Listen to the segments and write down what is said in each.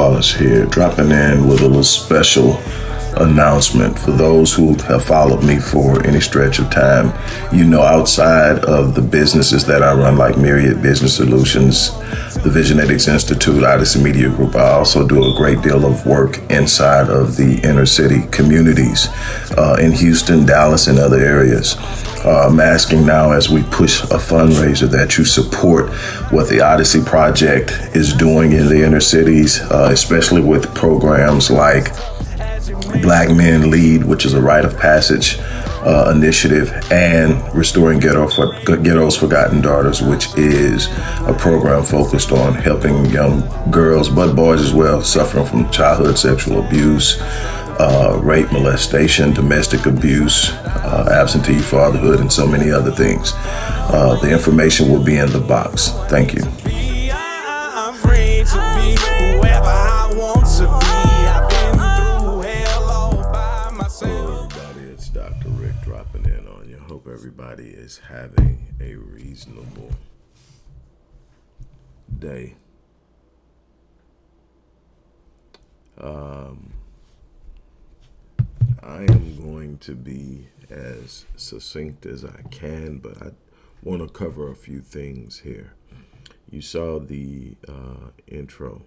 Wallace here, dropping in with a little special announcement for those who have followed me for any stretch of time. You know, outside of the businesses that I run, like Myriad Business Solutions, the Visionetics Institute, Odyssey Media Group, I also do a great deal of work inside of the inner city communities uh, in Houston, Dallas, and other areas. Uh, I'm asking now as we push a fundraiser that you support what the Odyssey Project is doing in the inner cities, uh, especially with programs like Black Men Lead, which is a rite of passage uh, initiative, and Restoring Ghetto for, Ghetto's Forgotten Daughters, which is a program focused on helping young girls, but boys as well, suffering from childhood sexual abuse, uh, rape, molestation, domestic abuse, uh, absentee fatherhood, and so many other things. Uh, the information will be in the box. Thank you. I'm free to be whoever I want to be. I've been through hell all by myself. Hello, everybody. It's Dr. Rick dropping in on you. Hope everybody is having a reasonable day. Um, I am going to be as succinct as I can, but I want to cover a few things here. You saw the uh, intro.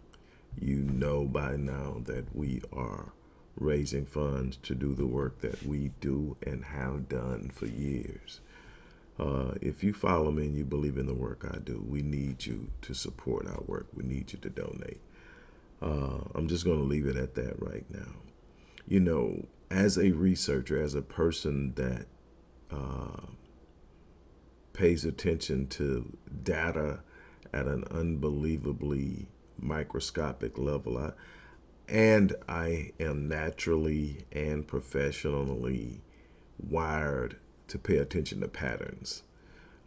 You know by now that we are raising funds to do the work that we do and have done for years. Uh, if you follow me and you believe in the work I do, we need you to support our work. We need you to donate. Uh, I'm just going to leave it at that right now. You know, as a researcher, as a person that uh, pays attention to data at an unbelievably microscopic level, I, and I am naturally and professionally wired to pay attention to patterns.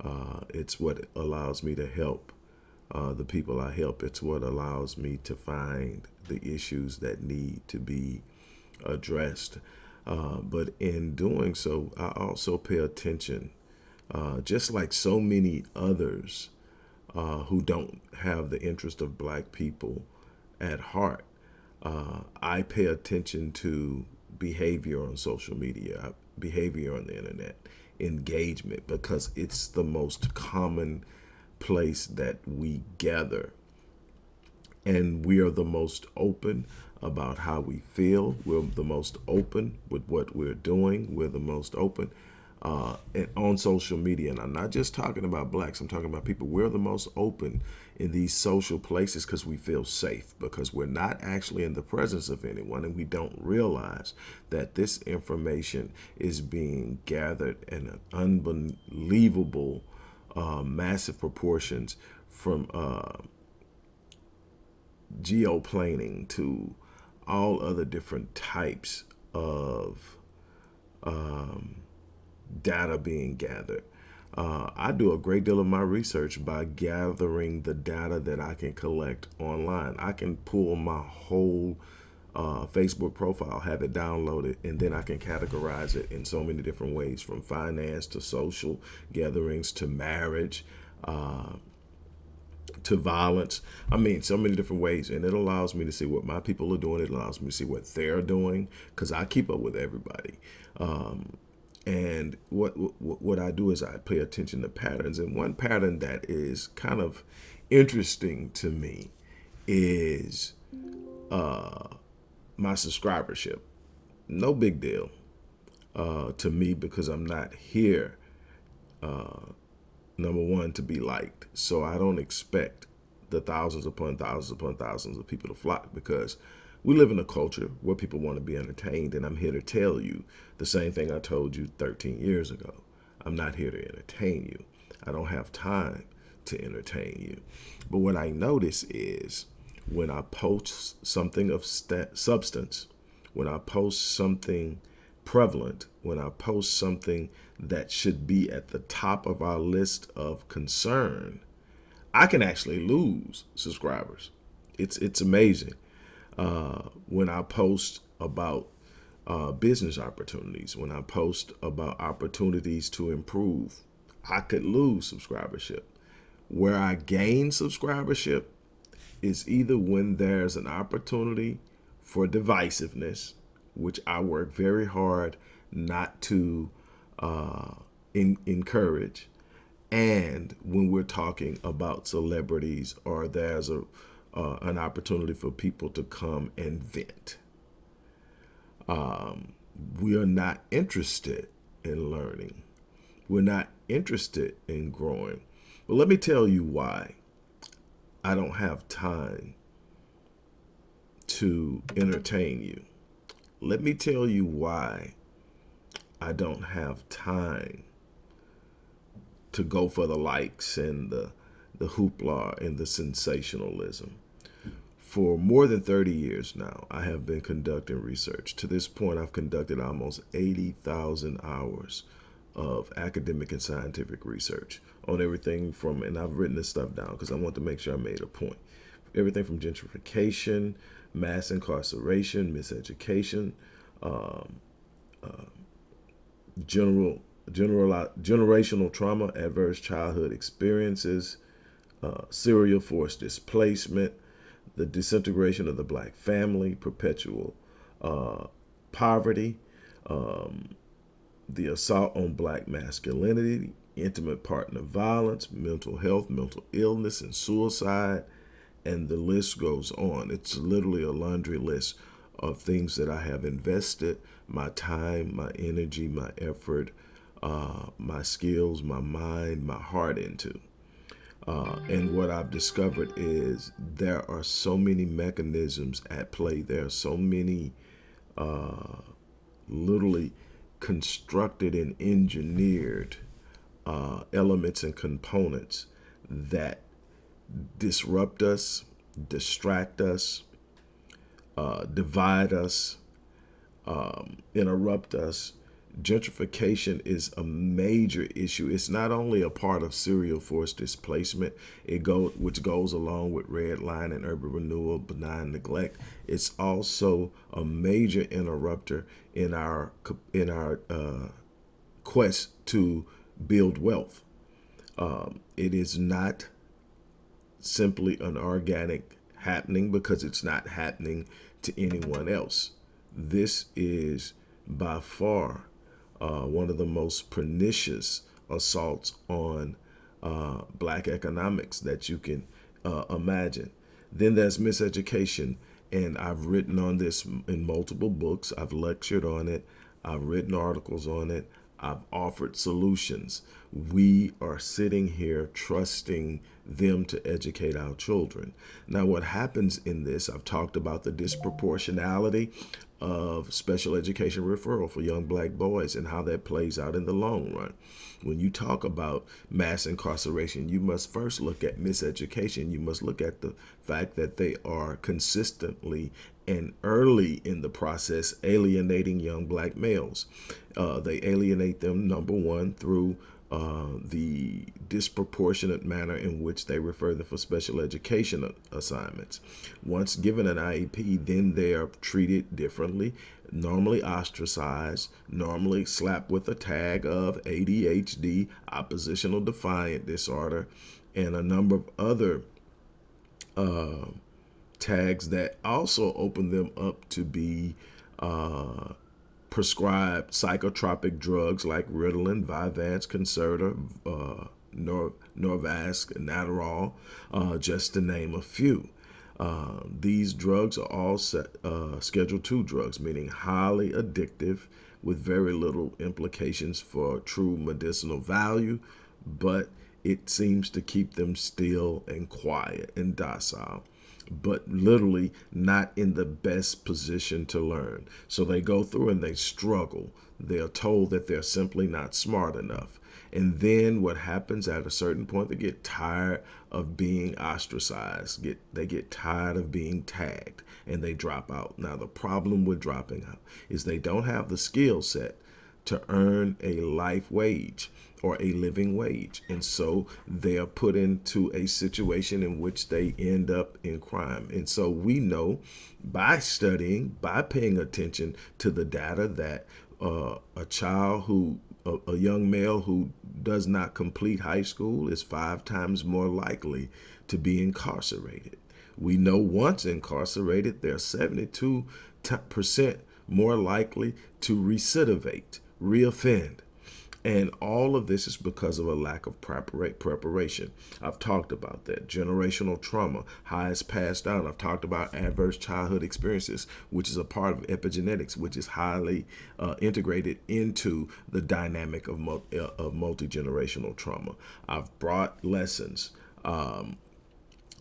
Uh, it's what allows me to help uh, the people I help. It's what allows me to find the issues that need to be addressed. Uh, but in doing so, I also pay attention, uh, just like so many others uh, who don't have the interest of black people at heart. Uh, I pay attention to behavior on social media, behavior on the internet, engagement, because it's the most common place that we gather. And we are the most open about how we feel. We're the most open with what we're doing. We're the most open uh, and on social media. And I'm not just talking about blacks. I'm talking about people. We're the most open in these social places because we feel safe, because we're not actually in the presence of anyone and we don't realize that this information is being gathered in unbelievable, uh, massive proportions from uh, geoplaning to all other different types of um, data being gathered. Uh, I do a great deal of my research by gathering the data that I can collect online. I can pull my whole uh, Facebook profile, have it downloaded, and then I can categorize it in so many different ways from finance to social gatherings to marriage, uh, to violence. I mean, so many different ways. And it allows me to see what my people are doing. It allows me to see what they're doing because I keep up with everybody. Um, and what, what, what I do is I pay attention to patterns. And one pattern that is kind of interesting to me is uh, my subscribership. No big deal uh, to me because I'm not here uh, number one, to be liked. So I don't expect the thousands upon thousands upon thousands of people to flock because we live in a culture where people want to be entertained. And I'm here to tell you the same thing I told you 13 years ago. I'm not here to entertain you. I don't have time to entertain you. But what I notice is when I post something of substance, when I post something prevalent, when I post something that should be at the top of our list of concern, I can actually lose subscribers. It's it's amazing uh, when I post about uh, business opportunities, when I post about opportunities to improve, I could lose subscribership. Where I gain subscribership is either when there's an opportunity for divisiveness, which I work very hard not to uh, in, encourage, and when we're talking about celebrities or there's a uh, an opportunity for people to come and vent. Um, we are not interested in learning. We're not interested in growing. But let me tell you why I don't have time to entertain you. Let me tell you why I don't have time to go for the likes and the, the hoopla and the sensationalism. For more than 30 years now, I have been conducting research. To this point, I've conducted almost 80,000 hours of academic and scientific research on everything from, and I've written this stuff down because I want to make sure I made a point. Everything from gentrification, mass incarceration, miseducation, um, uh, general, general, generational trauma, adverse childhood experiences, uh, serial forced displacement, the disintegration of the black family, perpetual uh, poverty, um, the assault on black masculinity, intimate partner violence, mental health, mental illness, and suicide, and the list goes on. It's literally a laundry list of things that I have invested my time, my energy, my effort, uh, my skills, my mind, my heart into. Uh, and what I've discovered is there are so many mechanisms at play. There are so many uh, literally constructed and engineered uh, elements and components that disrupt us, distract us, uh, divide us, um, interrupt us, gentrification is a major issue. It's not only a part of serial forced displacement, it go which goes along with red line and urban renewal, benign neglect. It's also a major interrupter in our in our uh, quest to build wealth. Um, it is not simply an organic happening because it's not happening to anyone else. This is by far uh, one of the most pernicious assaults on uh, black economics that you can uh, imagine. Then there's miseducation, and I've written on this in multiple books. I've lectured on it. I've written articles on it. I've offered solutions. We are sitting here trusting them to educate our children. Now, what happens in this, I've talked about the disproportionality of special education referral for young black boys and how that plays out in the long run. When you talk about mass incarceration, you must first look at miseducation. You must look at the fact that they are consistently and early in the process alienating young black males. Uh, they alienate them, number one, through uh, the disproportionate manner in which they refer them for special education assignments. Once given an IEP, then they are treated differently, normally ostracized, normally slapped with a tag of ADHD, oppositional defiant disorder, and a number of other uh, tags that also open them up to be uh, prescribed psychotropic drugs like Ritalin, Vyvanse, Concerta, uh, Nor Norvasc, Adderall, uh, just to name a few. Uh, these drugs are all set, uh, Schedule 2 drugs, meaning highly addictive with very little implications for true medicinal value, but it seems to keep them still and quiet and docile but literally not in the best position to learn. So they go through and they struggle. They're told that they're simply not smart enough. And then what happens at a certain point, they get tired of being ostracized. Get They get tired of being tagged and they drop out. Now, the problem with dropping out is they don't have the skill set to earn a life wage or a living wage. And so they are put into a situation in which they end up in crime. And so we know by studying, by paying attention to the data that uh, a child who a, a young male who does not complete high school is five times more likely to be incarcerated. We know once incarcerated, they're 72% more likely to recidivate, reoffend. And all of this is because of a lack of preparation. I've talked about that. Generational trauma, how it's passed down. I've talked about adverse childhood experiences, which is a part of epigenetics, which is highly uh, integrated into the dynamic of, uh, of multi-generational trauma. I've brought lessons. Um,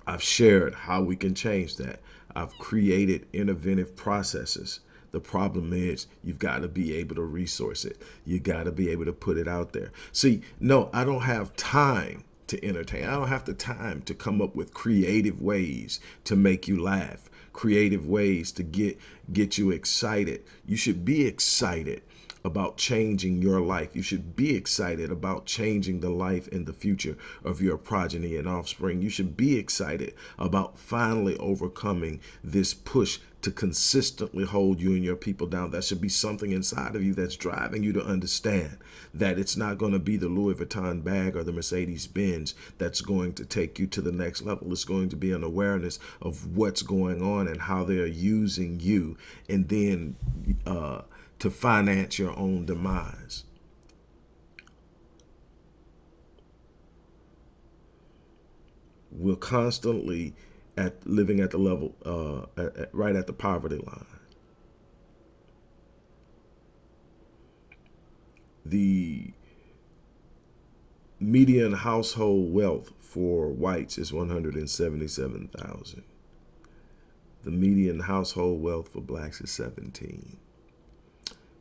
I've shared how we can change that. I've created innovative processes the problem is you've got to be able to resource it. You got to be able to put it out there. See, no, I don't have time to entertain. I don't have the time to come up with creative ways to make you laugh, creative ways to get get you excited. You should be excited about changing your life. You should be excited about changing the life and the future of your progeny and offspring. You should be excited about finally overcoming this push to consistently hold you and your people down. That should be something inside of you that's driving you to understand that it's not going to be the Louis Vuitton bag or the Mercedes Benz that's going to take you to the next level. It's going to be an awareness of what's going on and how they're using you and then uh, to finance your own demise. We're constantly at living at the level, uh, at, at, right at the poverty line. The median household wealth for whites is 177,000. The median household wealth for blacks is 17.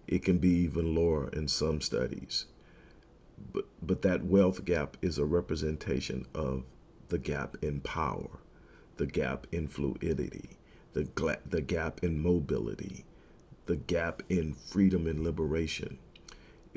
It can be even lower in some studies. But, but that wealth gap is a representation of the gap in power, the gap in fluidity, the, the gap in mobility, the gap in freedom and liberation.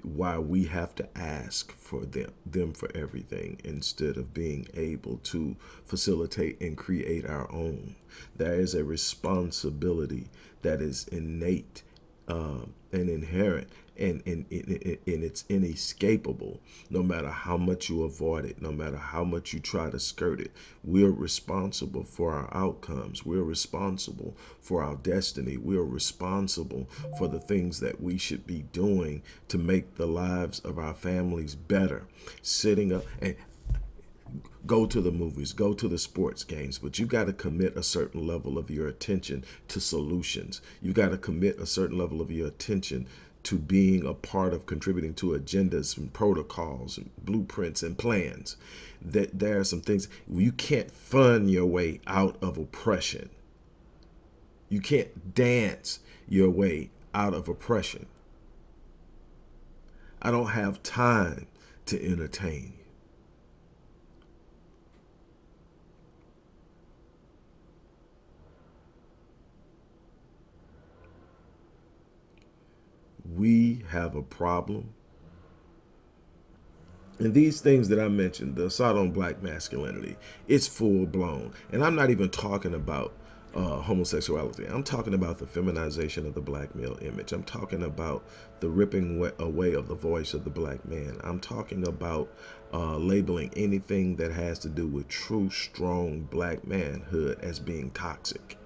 Why we have to ask for them, them for everything instead of being able to facilitate and create our own. There is a responsibility that is innate uh, and inherent and, and, and, and it's inescapable no matter how much you avoid it no matter how much you try to skirt it. We're responsible for our outcomes. We're responsible for our destiny. We're responsible for the things that we should be doing to make the lives of our families better. Sitting up and go to the movies, go to the sports games, but you got to commit a certain level of your attention to solutions. You got to commit a certain level of your attention to being a part of contributing to agendas and protocols and blueprints and plans. That there are some things you can't fund your way out of oppression. You can't dance your way out of oppression. I don't have time to entertain. we have a problem. And these things that I mentioned, the assault on black masculinity, it's full blown. And I'm not even talking about uh, homosexuality. I'm talking about the feminization of the black male image. I'm talking about the ripping away of the voice of the black man. I'm talking about uh, labeling anything that has to do with true, strong black manhood as being toxic.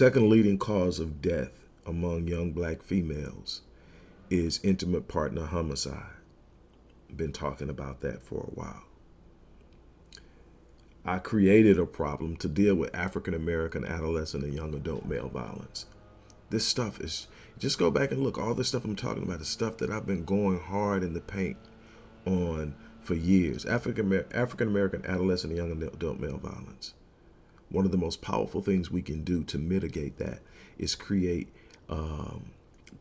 Second leading cause of death among young black females is intimate partner homicide. Been talking about that for a while. I created a problem to deal with African American adolescent and young adult male violence. This stuff is, just go back and look, all this stuff I'm talking about is stuff that I've been going hard in the paint on for years. African African American adolescent and young adult male violence one of the most powerful things we can do to mitigate that is create um,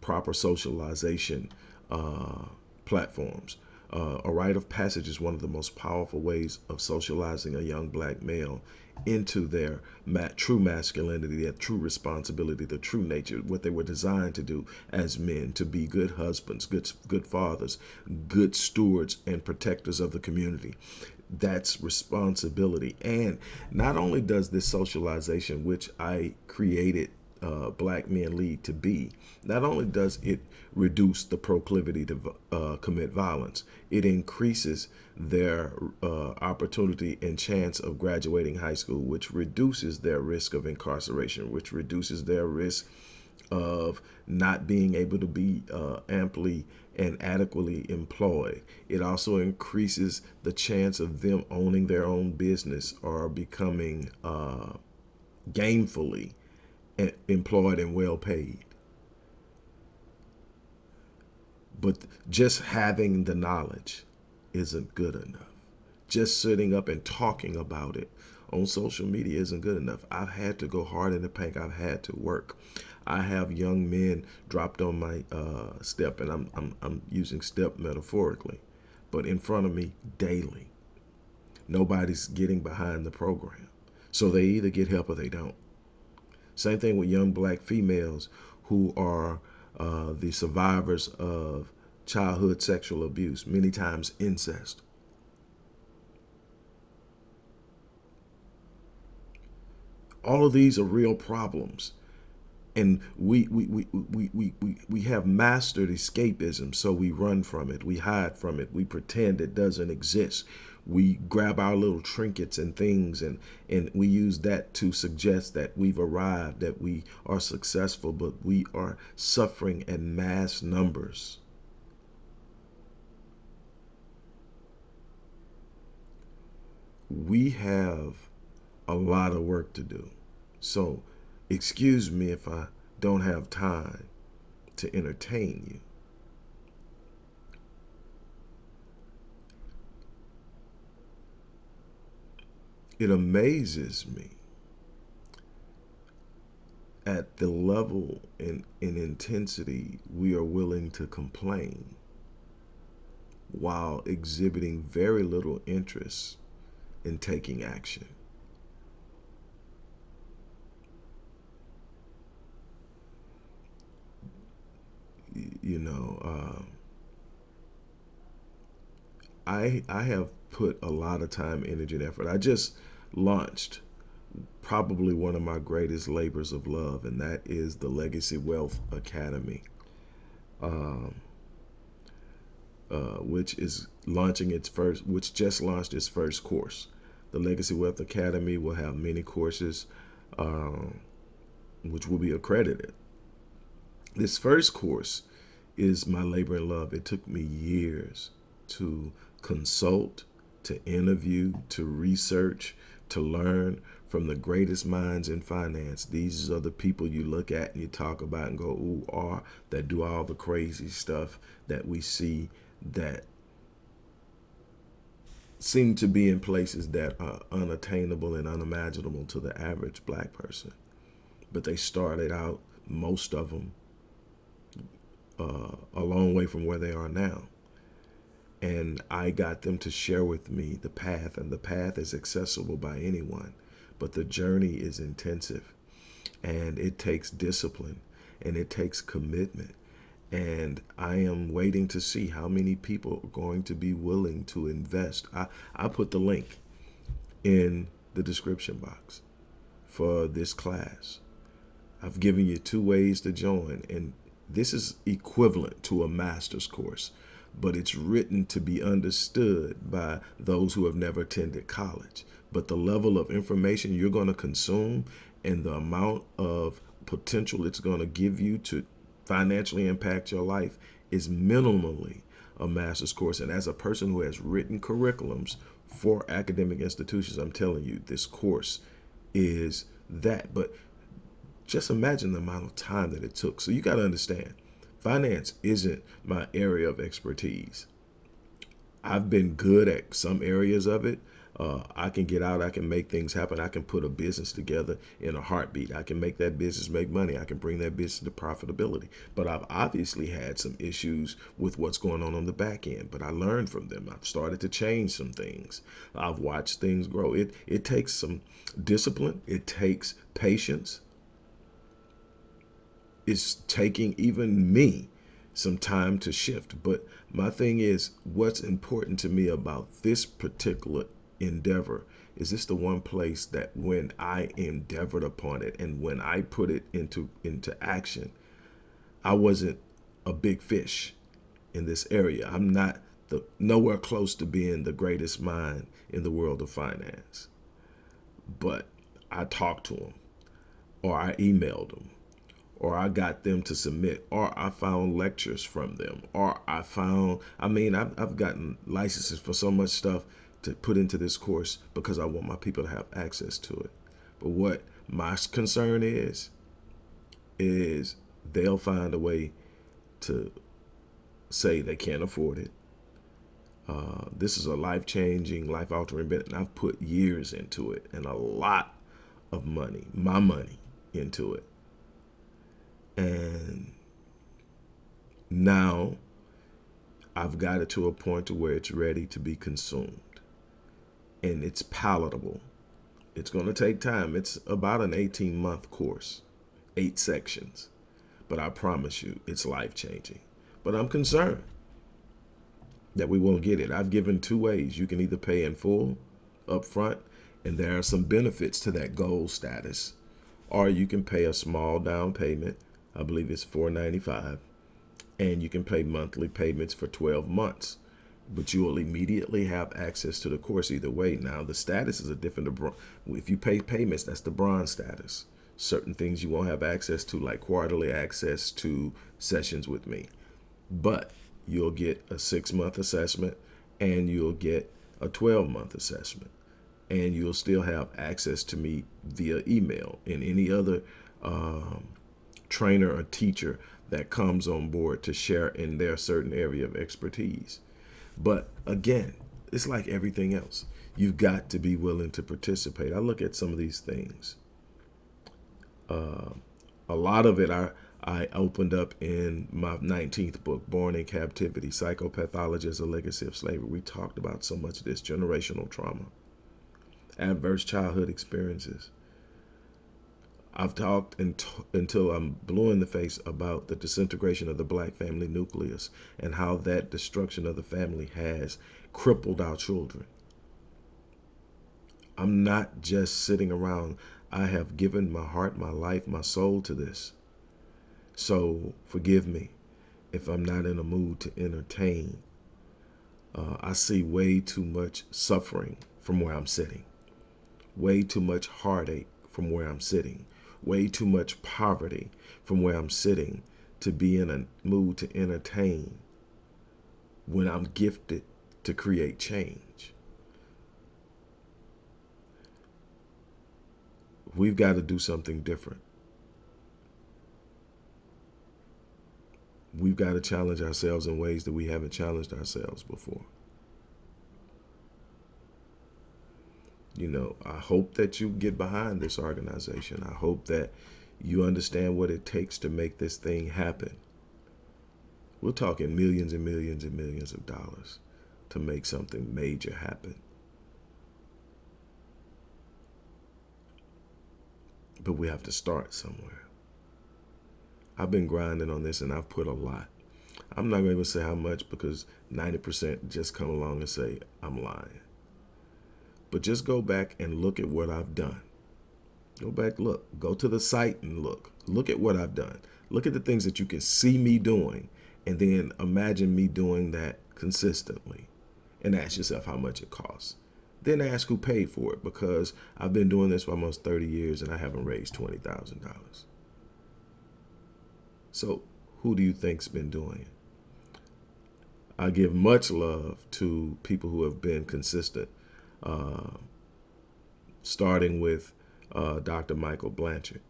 proper socialization uh, platforms. Uh, a rite of passage is one of the most powerful ways of socializing a young black male into their ma true masculinity, their true responsibility, the true nature, what they were designed to do as men, to be good husbands, good, good fathers, good stewards and protectors of the community that's responsibility. And not only does this socialization, which I created uh, black men lead to be, not only does it reduce the proclivity to uh, commit violence, it increases their uh, opportunity and chance of graduating high school, which reduces their risk of incarceration, which reduces their risk of not being able to be uh, amply and adequately employed. It also increases the chance of them owning their own business or becoming uh, gainfully employed and well paid. But just having the knowledge isn't good enough. Just sitting up and talking about it on social media isn't good enough. I've had to go hard in the paint. I've had to work. I have young men dropped on my uh, step, and I'm, I'm, I'm using step metaphorically, but in front of me daily. Nobody's getting behind the program. So they either get help or they don't. Same thing with young black females who are uh, the survivors of childhood sexual abuse, many times incest. All of these are real problems and we we, we, we, we, we, have mastered escapism so we run from it we hide from it we pretend it doesn't exist. We grab our little trinkets and things and and we use that to suggest that we've arrived that we are successful but we are suffering in mass numbers. We have a lot of work to do. So Excuse me if I don't have time to entertain you. It amazes me at the level and in, in intensity we are willing to complain while exhibiting very little interest in taking action. You know, uh, I I have put a lot of time, energy, and effort. I just launched probably one of my greatest labors of love, and that is the Legacy Wealth Academy, um, uh, which is launching its first, which just launched its first course. The Legacy Wealth Academy will have many courses, um, which will be accredited. This first course is my labor and love. It took me years to consult, to interview, to research, to learn from the greatest minds in finance. These are the people you look at and you talk about and go, ooh, are that do all the crazy stuff that we see that seem to be in places that are unattainable and unimaginable to the average black person. But they started out, most of them, uh, a long way from where they are now. And I got them to share with me the path, and the path is accessible by anyone, but the journey is intensive, and it takes discipline, and it takes commitment. And I am waiting to see how many people are going to be willing to invest. I, I put the link in the description box for this class. I've given you two ways to join, and this is equivalent to a master's course, but it's written to be understood by those who have never attended college. But the level of information you're going to consume and the amount of potential it's going to give you to financially impact your life is minimally a master's course. And as a person who has written curriculums for academic institutions, I'm telling you, this course is that. But just imagine the amount of time that it took. So you got to understand, finance isn't my area of expertise. I've been good at some areas of it. Uh, I can get out, I can make things happen. I can put a business together in a heartbeat. I can make that business make money. I can bring that business to profitability. But I've obviously had some issues with what's going on on the back end, but I learned from them. I've started to change some things. I've watched things grow. It, it takes some discipline. It takes patience it's taking even me some time to shift. But my thing is, what's important to me about this particular endeavor is this the one place that when I endeavored upon it and when I put it into into action, I wasn't a big fish in this area. I'm not the nowhere close to being the greatest mind in the world of finance. But I talked to him or I emailed them or I got them to submit, or I found lectures from them, or I found, I mean, I've, I've gotten licenses for so much stuff to put into this course because I want my people to have access to it. But what my concern is, is they'll find a way to say they can't afford it. Uh, this is a life-changing, life-altering event, and I've put years into it and a lot of money, my money, into it. And now I've got it to a point to where it's ready to be consumed and it's palatable. It's going to take time. It's about an 18 month course, eight sections, but I promise you it's life changing. But I'm concerned that we won't get it. I've given two ways. You can either pay in full up front, and there are some benefits to that gold status, or you can pay a small down payment I believe it's $4.95, and you can pay monthly payments for 12 months. But you will immediately have access to the course either way. Now, the status is a different, if you pay payments, that's the bronze status. Certain things you won't have access to, like quarterly access to sessions with me. But you'll get a six month assessment and you'll get a 12 month assessment. And you'll still have access to me via email and any other um, trainer or teacher that comes on board to share in their certain area of expertise. But again, it's like everything else. You've got to be willing to participate. I look at some of these things. Uh, a lot of it I, I opened up in my 19th book, Born in Captivity, Psychopathology as a Legacy of Slavery. We talked about so much of this generational trauma, adverse childhood experiences, I've talked until I'm blue in the face about the disintegration of the black family nucleus and how that destruction of the family has crippled our children. I'm not just sitting around. I have given my heart, my life, my soul to this. So forgive me if I'm not in a mood to entertain. Uh, I see way too much suffering from where I'm sitting, way too much heartache from where I'm sitting way too much poverty from where I'm sitting to be in a mood to entertain when I'm gifted to create change. We've got to do something different. We've got to challenge ourselves in ways that we haven't challenged ourselves before. You know, I hope that you get behind this organization. I hope that you understand what it takes to make this thing happen. We're talking millions and millions and millions of dollars to make something major happen. But we have to start somewhere. I've been grinding on this and I've put a lot. I'm not going to say how much because 90% just come along and say, I'm lying. But just go back and look at what I've done. Go back, look, go to the site and look. Look at what I've done. Look at the things that you can see me doing and then imagine me doing that consistently and ask yourself how much it costs. Then ask who paid for it because I've been doing this for almost 30 years and I haven't raised $20,000. So who do you think's been doing it? I give much love to people who have been consistent uh, starting with uh, Dr. Michael Blanchard,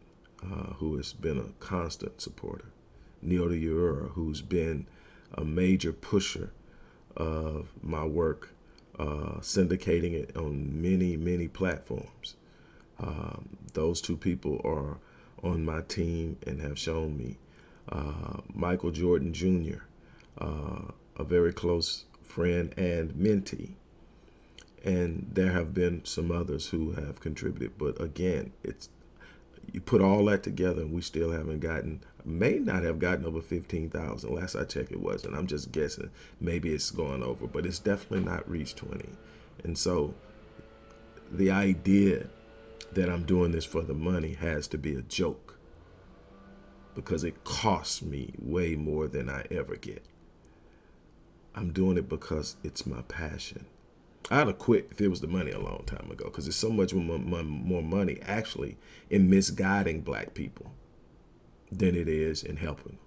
uh, who has been a constant supporter, Neil Uyura, who's been a major pusher of my work, uh, syndicating it on many, many platforms. Um, those two people are on my team and have shown me. Uh, Michael Jordan Jr., a very close friend and mentee, and there have been some others who have contributed but again it's you put all that together and we still haven't gotten may not have gotten over 15,000 last I checked it wasn't. I'm just guessing. Maybe it's going over but it's definitely not reached 20 and so the idea that I'm doing this for the money has to be a joke. Because it costs me way more than I ever get. I'm doing it because it's my passion. I'd have quit if it was the money a long time ago because there's so much more, money actually in misguiding black people than it is in helping.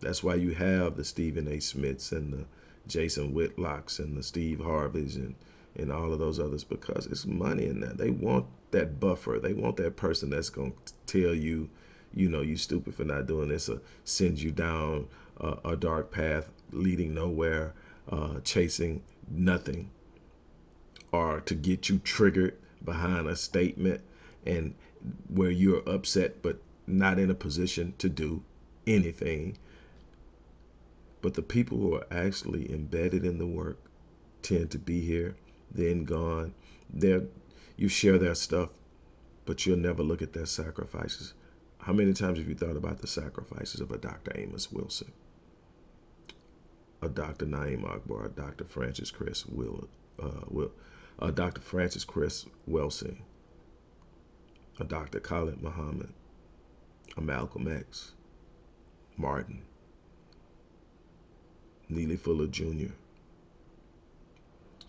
That's why you have the Stephen A. Smiths and the Jason Whitlocks and the Steve Harveys and, and all of those others because it's money in that. They want that buffer. They want that person that's going to tell you, you know, you stupid for not doing this or send you down a, a dark path leading nowhere, uh, chasing nothing, or to get you triggered behind a statement and where you're upset but not in a position to do anything but the people who are actually embedded in the work tend to be here, then gone. They're, you share their stuff, but you'll never look at their sacrifices. How many times have you thought about the sacrifices of a Dr. Amos Wilson, a Dr. Na'im Akbar, a Dr. Frances Cress Will, uh, Will, a Dr. Frances Cress Welsing, a Dr. Khalid Muhammad, a Malcolm X, Martin, Neely Fuller Jr.,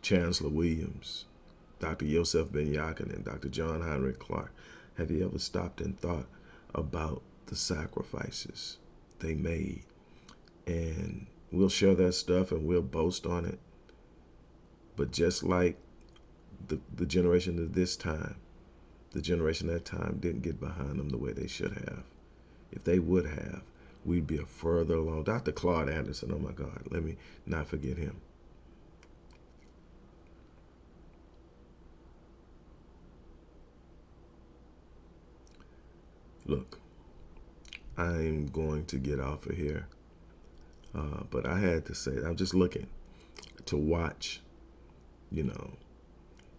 Chancellor Williams, Dr. Yosef Ben-Jochannan, and Dr. John Henrik Clarke. Have you ever stopped and thought about the sacrifices they made? And we'll share that stuff and we'll boast on it. But just like the, the generation of this time, the generation that time didn't get behind them the way they should have. If they would have, we'd be a further along. Dr. Claude Anderson, oh my God, let me not forget him. Look, I'm going to get off of here, uh, but I had to say, I'm just looking to watch, you know,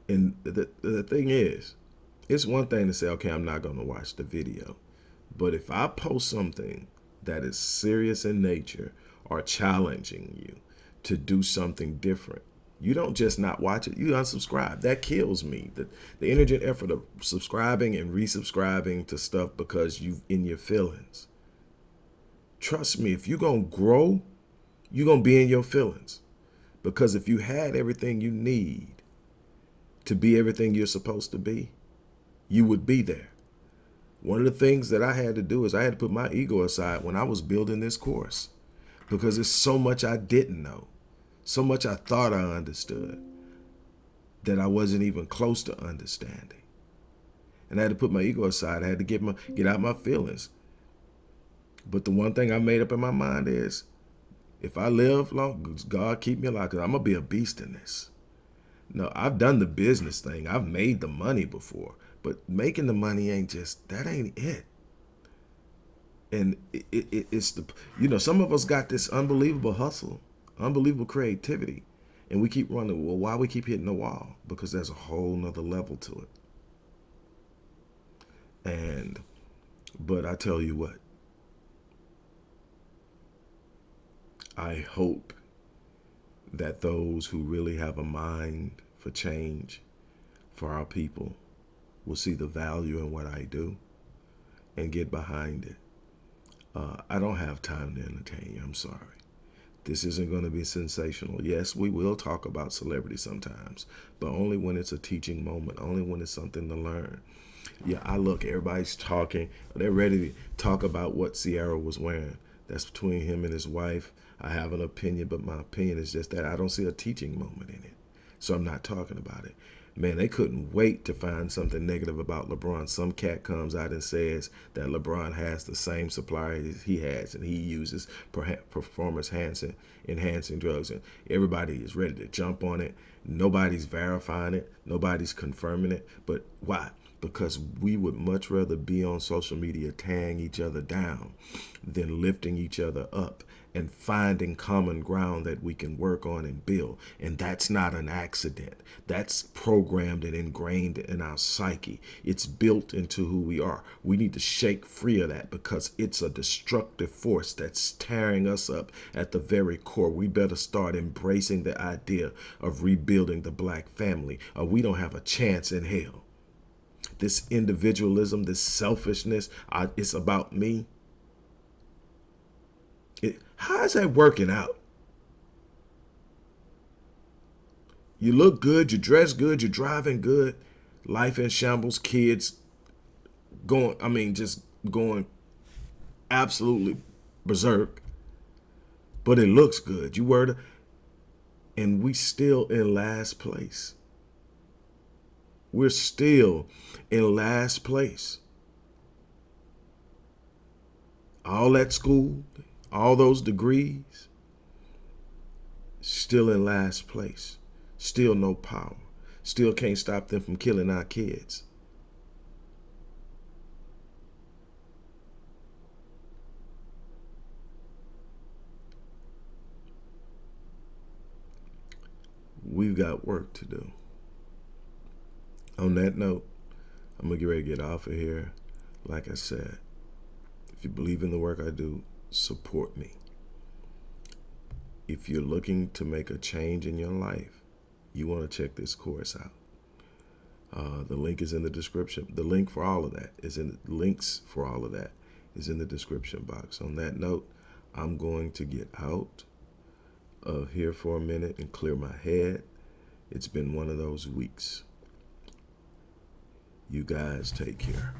and the, the thing is, it's one thing to say, okay, I'm not going to watch the video. But if I post something that is serious in nature or challenging you to do something different. You don't just not watch it, you unsubscribe. That kills me. The, the energy and effort of subscribing and resubscribing to stuff because you in your feelings. Trust me, if you're going to grow, you're going to be in your feelings. Because if you had everything you need to be everything you're supposed to be, you would be there. One of the things that I had to do is I had to put my ego aside when I was building this course because there's so much I didn't know, so much I thought I understood that I wasn't even close to understanding. And I had to put my ego aside. I had to get my get out my feelings. But the one thing I made up in my mind is if I live long, God keep me alive because I'm going to be a beast in this. No, I've done the business thing. I've made the money before. But making the money ain't just, that ain't it. And it, it, it's the, you know, some of us got this unbelievable hustle, unbelievable creativity. And we keep running, well, why we keep hitting the wall? Because there's a whole nother level to it. And, but I tell you what, I hope that those who really have a mind for change for our people will see the value in what I do and get behind it. Uh, I don't have time to entertain you. I'm sorry. This isn't going to be sensational. Yes, we will talk about celebrity sometimes, but only when it's a teaching moment, only when it's something to learn. Yeah, I look, everybody's talking. They're ready to talk about what Sierra was wearing. That's between him and his wife. I have an opinion, but my opinion is just that I don't see a teaching moment in it. So I'm not talking about it man, they couldn't wait to find something negative about LeBron. Some cat comes out and says that LeBron has the same suppliers he has and he uses performance enhancing, enhancing drugs. And everybody is ready to jump on it. Nobody's verifying it. Nobody's confirming it. But why? Because we would much rather be on social media tearing each other down than lifting each other up and finding common ground that we can work on and build. And that's not an accident. That's programmed and ingrained in our psyche. It's built into who we are. We need to shake free of that because it's a destructive force that's tearing us up at the very core. We better start embracing the idea of rebuilding the black family, or we don't have a chance in hell. This individualism, this selfishness, uh, it's about me. It, how is that working out? You look good, you dress good, you're driving good, life in shambles, kids going, I mean, just going absolutely berserk. But it looks good. You were, and we still in last place. We're still in last place. All that school, all those degrees, still in last place. Still no power. Still can't stop them from killing our kids. We've got work to do. On that note, I'm going to get ready to get off of here. Like I said, if you believe in the work I do, support me. If you're looking to make a change in your life, you want to check this course out. Uh, the link is in the description. The link for all of that is in the links for all of that is in the description box. On that note, I'm going to get out of here for a minute and clear my head. It's been one of those weeks. You guys take care.